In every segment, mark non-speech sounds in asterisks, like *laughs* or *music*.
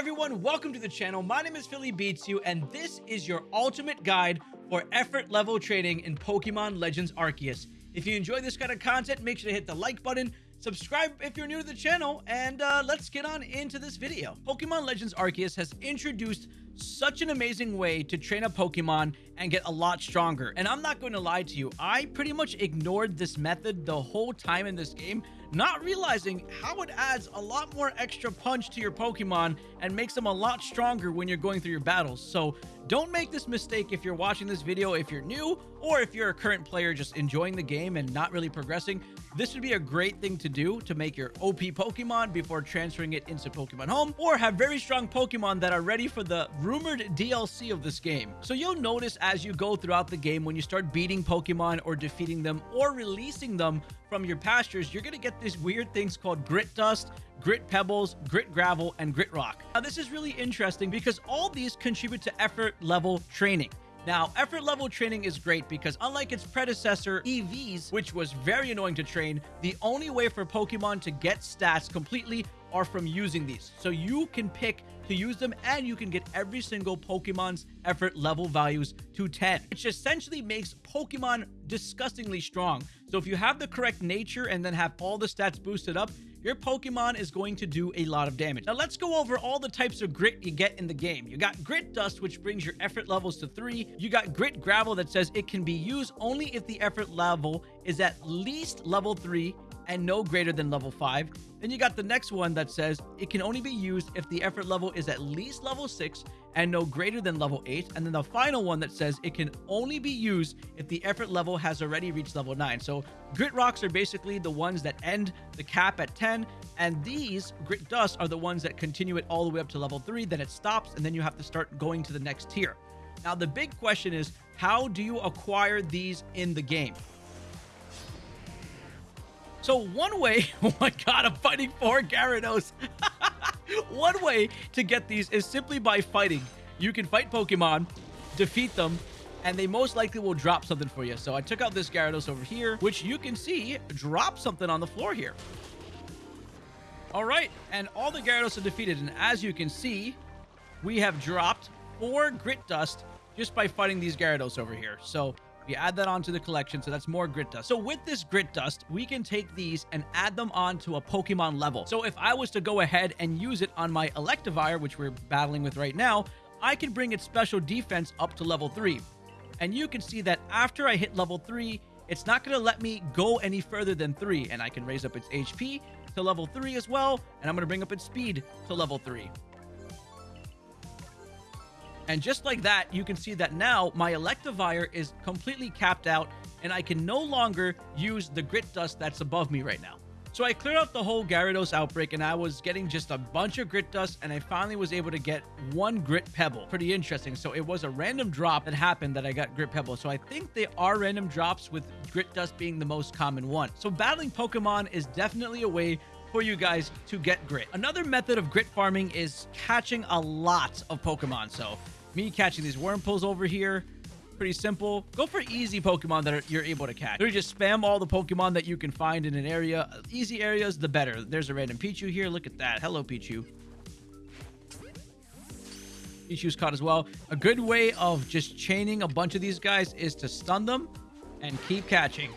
everyone, welcome to the channel. My name is Philly Beats You, and this is your ultimate guide for effort level training in Pokemon Legends Arceus. If you enjoy this kind of content, make sure to hit the like button, subscribe if you're new to the channel, and uh, let's get on into this video. Pokemon Legends Arceus has introduced such an amazing way to train a Pokemon and get a lot stronger. And I'm not going to lie to you, I pretty much ignored this method the whole time in this game not realizing how it adds a lot more extra punch to your Pokemon and makes them a lot stronger when you're going through your battles. So don't make this mistake if you're watching this video if you're new or if you're a current player just enjoying the game and not really progressing. This would be a great thing to do to make your OP Pokemon before transferring it into Pokemon Home or have very strong Pokemon that are ready for the rumored DLC of this game. So you'll notice as you go throughout the game when you start beating Pokemon or defeating them or releasing them from your pastures, you're going to get these weird things called grit dust, grit pebbles, grit gravel, and grit rock. Now, this is really interesting because all these contribute to effort level training. Now, effort level training is great because unlike its predecessor, EVs, which was very annoying to train, the only way for Pokemon to get stats completely are from using these. So you can pick to use them and you can get every single Pokemon's effort level values to 10, which essentially makes Pokemon disgustingly strong. So if you have the correct nature and then have all the stats boosted up, your Pokemon is going to do a lot of damage. Now let's go over all the types of grit you get in the game. You got Grit Dust, which brings your effort levels to 3. You got Grit Gravel that says it can be used only if the effort level is at least level 3 and no greater than level 5. Then you got the next one that says it can only be used if the effort level is at least level 6 and no greater than level 8. And then the final one that says it can only be used if the effort level has already reached level 9. So grit rocks are basically the ones that end the cap at 10. And these grit dust are the ones that continue it all the way up to level 3. Then it stops and then you have to start going to the next tier. Now the big question is how do you acquire these in the game? So one way, *laughs* oh my god, I'm fighting four Gyarados. *laughs* *laughs* one way to get these is simply by fighting. You can fight Pokemon, defeat them, and they most likely will drop something for you. So I took out this Gyarados over here, which you can see drop something on the floor here. All right, and all the Gyarados are defeated. And as you can see, we have dropped four Grit Dust just by fighting these Gyarados over here. So we add that onto the collection, so that's more grit dust. So with this grit dust, we can take these and add them onto a Pokemon level. So if I was to go ahead and use it on my Electivire, which we're battling with right now, I can bring its special defense up to level 3. And you can see that after I hit level 3, it's not going to let me go any further than 3. And I can raise up its HP to level 3 as well. And I'm going to bring up its speed to level 3. And just like that, you can see that now my Electivire is completely capped out and I can no longer use the grit dust that's above me right now. So I cleared out the whole Gyarados outbreak and I was getting just a bunch of grit dust and I finally was able to get one grit pebble. Pretty interesting. So it was a random drop that happened that I got grit pebble. So I think they are random drops with grit dust being the most common one. So battling Pokemon is definitely a way for you guys to get grit. Another method of grit farming is catching a lot of Pokemon. So me catching these Wurmples over here. Pretty simple. Go for easy Pokemon that are, you're able to catch. Literally just spam all the Pokemon that you can find in an area. Easy areas, the better. There's a random Pichu here. Look at that. Hello, Pichu. Pichu's caught as well. A good way of just chaining a bunch of these guys is to stun them and keep catching.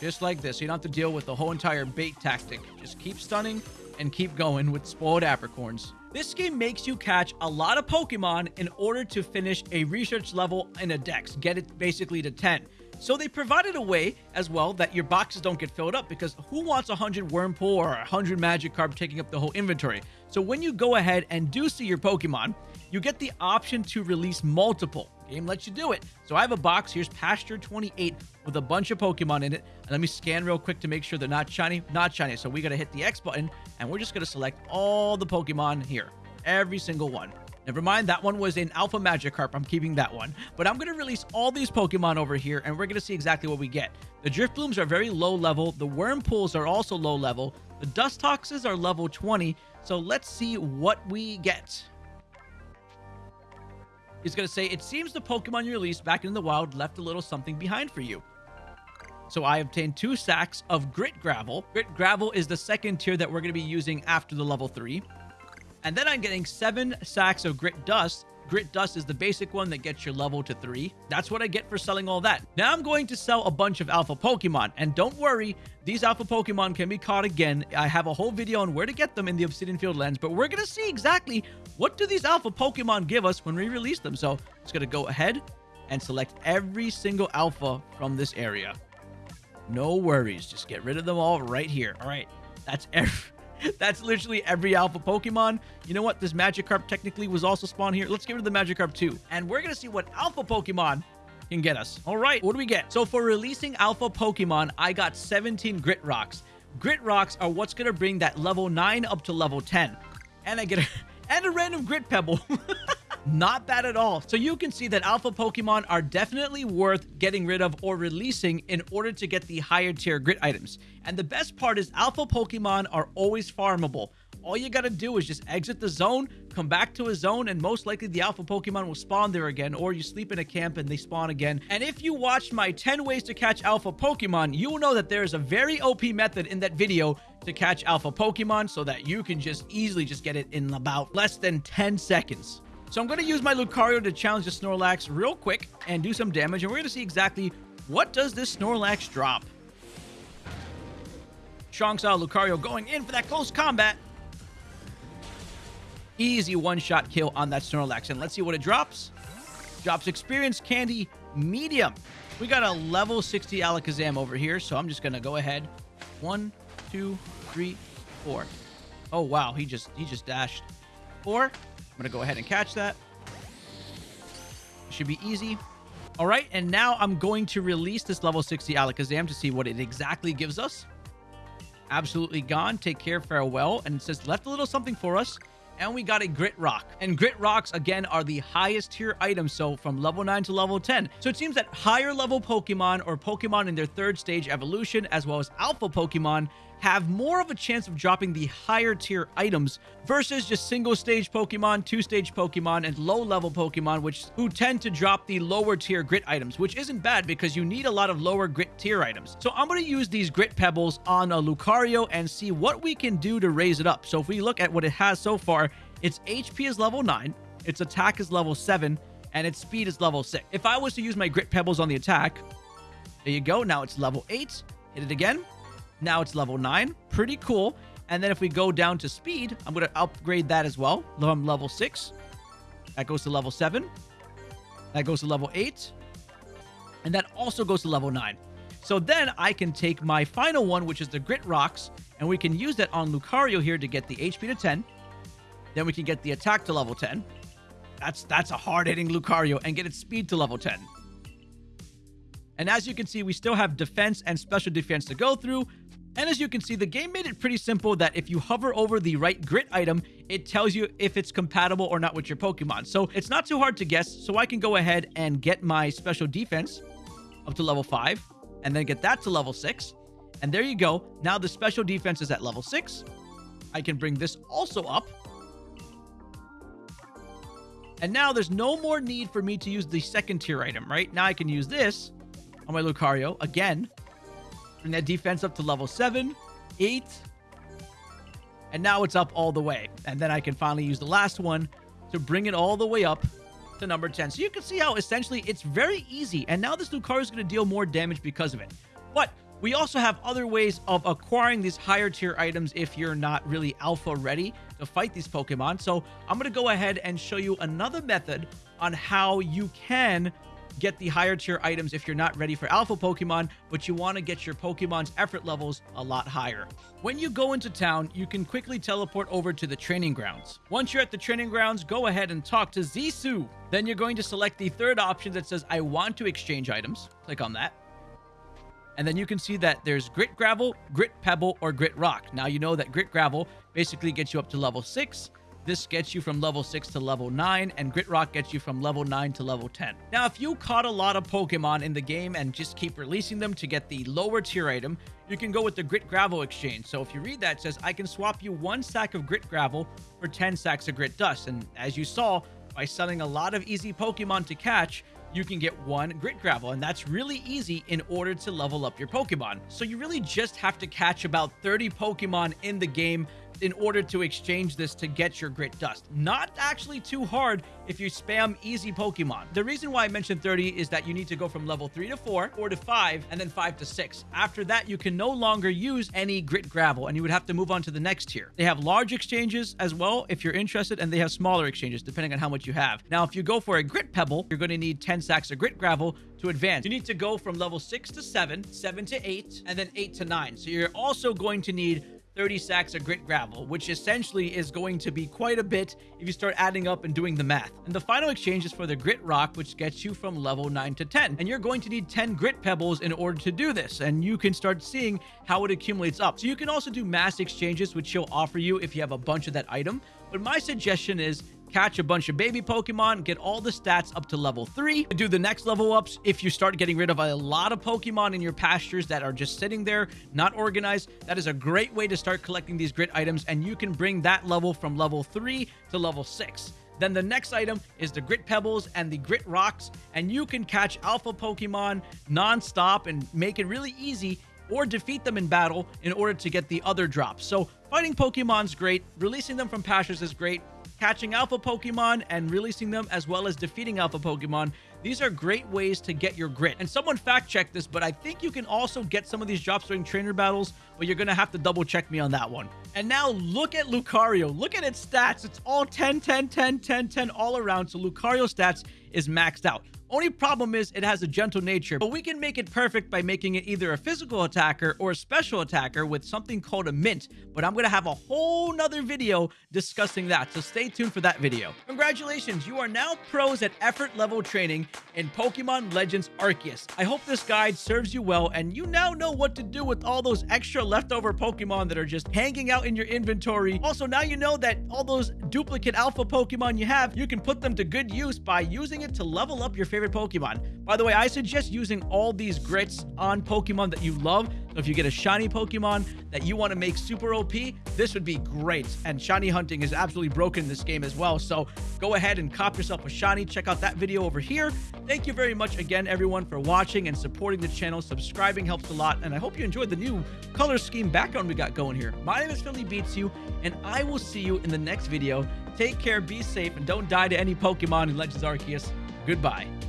Just like this. You don't have to deal with the whole entire bait tactic. Just keep stunning and keep going with spoiled apricorns. This game makes you catch a lot of Pokemon in order to finish a research level in a dex, get it basically to 10. So they provided a way as well that your boxes don't get filled up because who wants 100 Wurmple or 100 Magikarp taking up the whole inventory? So when you go ahead and do see your Pokemon, you get the option to release multiple. Game lets you do it. So I have a box. Here's Pasture 28 with a bunch of Pokemon in it. And let me scan real quick to make sure they're not shiny. Not shiny. So we got to hit the X button and we're just going to select all the Pokemon here. Every single one. Never mind, that one was in Alpha Magikarp. I'm keeping that one. But I'm going to release all these Pokemon over here, and we're going to see exactly what we get. The Drifloons are very low level. The Wurmples are also low level. The Dust Dustoxes are level 20. So let's see what we get. He's going to say, it seems the Pokemon you released back in the wild left a little something behind for you. So I obtained two sacks of Grit Gravel. Grit Gravel is the second tier that we're going to be using after the level 3. And then I'm getting seven sacks of grit dust Grit Dust is the basic one that gets your level to 3. That's what I get for selling all that. Now I'm going to sell a bunch of alpha Pokemon. And don't worry, these alpha Pokemon can be caught again. I have a whole video on where to get them in the Obsidian Fieldlands. But we're going to see exactly what do these alpha Pokemon give us when we release them. So I'm going to go ahead and select every single alpha from this area. No worries. Just get rid of them all right here. All right. That's every... *laughs* That's literally every alpha Pokemon. You know what? This Magikarp technically was also spawned here. Let's get rid of the Magikarp too. And we're going to see what alpha Pokemon can get us. All right, what do we get? So for releasing alpha Pokemon, I got 17 Grit Rocks. Grit Rocks are what's going to bring that level 9 up to level 10. And I get a, *laughs* and a random Grit Pebble. *laughs* Not bad at all. So you can see that alpha Pokemon are definitely worth getting rid of or releasing in order to get the higher tier grit items. And the best part is alpha Pokemon are always farmable. All you gotta do is just exit the zone, come back to a zone, and most likely the alpha Pokemon will spawn there again, or you sleep in a camp and they spawn again. And if you watched my 10 ways to catch alpha Pokemon, you will know that there is a very OP method in that video to catch alpha Pokemon so that you can just easily just get it in about less than 10 seconds. So I'm going to use my Lucario to challenge the Snorlax real quick and do some damage. And we're going to see exactly what does this Snorlax drop. Strong style Lucario going in for that close combat. Easy one-shot kill on that Snorlax. And let's see what it drops. Drops Experience Candy Medium. We got a level 60 Alakazam over here. So I'm just going to go ahead. One, two, three, four. Oh, wow. He just, he just dashed. Four. I'm going to go ahead and catch that. Should be easy. All right, and now I'm going to release this level 60 Alakazam to see what it exactly gives us. Absolutely gone. Take care, farewell. And it says left a little something for us. And we got a Grit Rock. And Grit Rocks, again, are the highest tier items. So from level 9 to level 10. So it seems that higher level Pokemon or Pokemon in their third stage evolution, as well as alpha Pokemon, have more of a chance of dropping the higher tier items versus just single stage Pokemon, two stage Pokemon, and low level Pokemon, which who tend to drop the lower tier grit items, which isn't bad because you need a lot of lower grit tier items. So I'm going to use these grit pebbles on a Lucario and see what we can do to raise it up. So if we look at what it has so far, its HP is level 9, its attack is level 7, and its speed is level 6. If I was to use my grit pebbles on the attack, there you go. Now it's level 8. Hit it again. Now it's level 9. Pretty cool. And then if we go down to speed, I'm going to upgrade that as well. I'm level 6. That goes to level 7. That goes to level 8. And that also goes to level 9. So then I can take my final one, which is the Grit Rocks, and we can use that on Lucario here to get the HP to 10. Then we can get the attack to level 10. That's that's a hard-hitting Lucario and get its speed to level 10. And as you can see, we still have defense and special defense to go through, and as you can see, the game made it pretty simple that if you hover over the right grit item, it tells you if it's compatible or not with your Pokemon. So it's not too hard to guess. So I can go ahead and get my special defense up to level 5 and then get that to level 6. And there you go. Now the special defense is at level 6. I can bring this also up. And now there's no more need for me to use the second tier item, right? Now I can use this on my Lucario again Bring that defense up to level 7, 8. And now it's up all the way. And then I can finally use the last one to bring it all the way up to number 10. So you can see how essentially it's very easy. And now this Lucario is going to deal more damage because of it. But we also have other ways of acquiring these higher tier items if you're not really alpha ready to fight these Pokemon. So I'm going to go ahead and show you another method on how you can get the higher tier items if you're not ready for alpha Pokemon, but you want to get your Pokemon's effort levels a lot higher. When you go into town, you can quickly teleport over to the training grounds. Once you're at the training grounds, go ahead and talk to Zisu. Then you're going to select the third option that says, I want to exchange items. Click on that. And then you can see that there's Grit Gravel, Grit Pebble, or Grit Rock. Now you know that Grit Gravel basically gets you up to level 6. This gets you from level 6 to level 9, and Grit Rock gets you from level 9 to level 10. Now, if you caught a lot of Pokemon in the game and just keep releasing them to get the lower tier item, you can go with the Grit Gravel exchange. So if you read that, says, I can swap you one sack of Grit Gravel for 10 sacks of Grit Dust. And as you saw, by selling a lot of easy Pokemon to catch, you can get one Grit Gravel, and that's really easy in order to level up your Pokemon. So you really just have to catch about 30 Pokemon in the game in order to exchange this to get your grit dust. Not actually too hard if you spam easy Pokemon. The reason why I mentioned 30 is that you need to go from level 3 to 4, 4 to 5, and then 5 to 6. After that, you can no longer use any grit gravel, and you would have to move on to the next tier. They have large exchanges as well if you're interested, and they have smaller exchanges depending on how much you have. Now, if you go for a grit pebble, you're going to need 10 sacks of grit gravel to advance. You need to go from level 6 to 7, 7 to 8, and then 8 to 9. So you're also going to need 30 sacks of grit gravel, which essentially is going to be quite a bit if you start adding up and doing the math. And the final exchange is for the grit rock, which gets you from level 9 to 10. And you're going to need 10 grit pebbles in order to do this. And you can start seeing how it accumulates up. So you can also do mass exchanges, which she'll offer you if you have a bunch of that item. But my suggestion is catch a bunch of baby Pokemon, get all the stats up to level 3. Do the next level ups if you start getting rid of a lot of Pokemon in your pastures that are just sitting there, not organized. That is a great way to start collecting these grit items, and you can bring that level from level 3 to level 6. Then the next item is the Grit Pebbles and the Grit Rocks, and you can catch Alpha Pokemon non-stop and make it really easy or defeat them in battle in order to get the other drops. So fighting Pokemon's great, releasing them from pastures is great, catching alpha Pokemon and releasing them, as well as defeating alpha Pokemon. These are great ways to get your grit. And someone fact checked this, but I think you can also get some of these drops during trainer battles, but you're going to have to double check me on that one. And now look at Lucario. Look at its stats. It's all 10, 10, 10, 10, 10 all around. So Lucario stats is maxed out. Only problem is it has a gentle nature, but we can make it perfect by making it either a physical attacker or a special attacker with something called a mint. But I'm going to have a whole nother video discussing that, so stay tuned for that video. Congratulations, you are now pros at effort level training in Pokemon Legends Arceus. I hope this guide serves you well, and you now know what to do with all those extra leftover Pokemon that are just hanging out in your inventory. Also, now you know that all those duplicate alpha Pokemon you have, you can put them to good use by using it to level up your favorite Pokemon. By the way, I suggest using all these grits on Pokemon that you love. So if you get a shiny Pokemon that you want to make super OP, this would be great. And shiny hunting is absolutely broken in this game as well. So go ahead and cop yourself a shiny. Check out that video over here. Thank you very much again, everyone, for watching and supporting the channel. Subscribing helps a lot. And I hope you enjoyed the new color scheme background we got going here. My name is Philly Beats You, and I will see you in the next video. Take care, be safe, and don't die to any Pokemon in Legends Arceus. Goodbye.